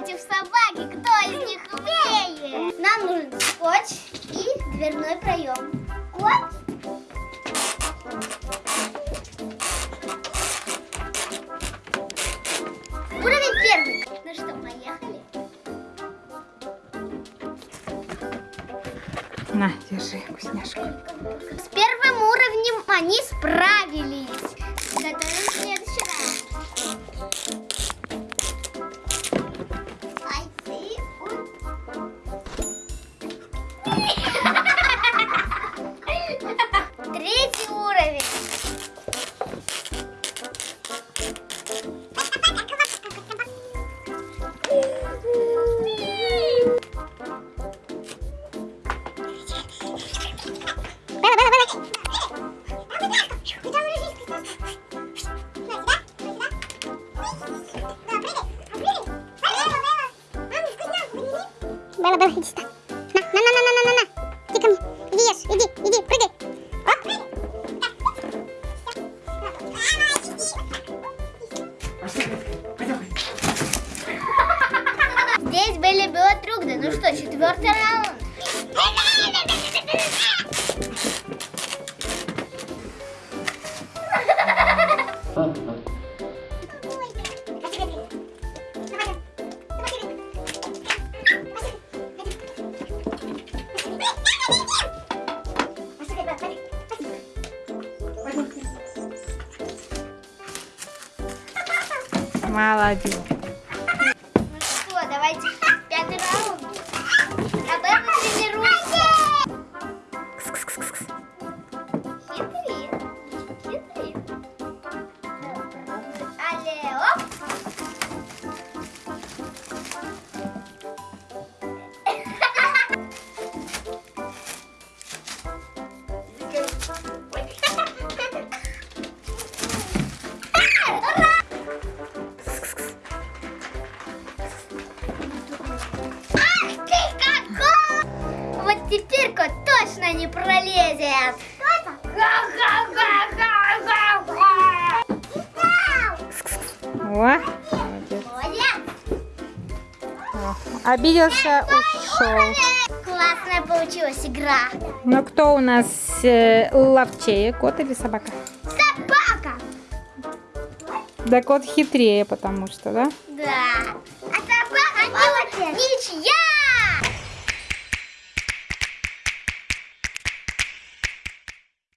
против собаки. Кто из них умеет? Нам нужен скотч и дверной проем. Кот ну На, держи вкусняшку. С первым уровнем они справились. Уровень. Белла, Белла, иди сюда. На, на, на, на, на, на, на. Иди ко мне. Иди ешь, иди, иди, Здесь были биотрюгды. Ну что, четвертый раунд. Молодец. Ну что, давайте пятый раунд. А Белла тренируйся. Хитрит. Теперь кот точно не пролезет. О, молодец. Обиделся, ушел. Классная получилась игра. Ну кто у нас э, ловчее, кот или собака? Собака. Да кот хитрее, потому что, да? Да. А собака ничья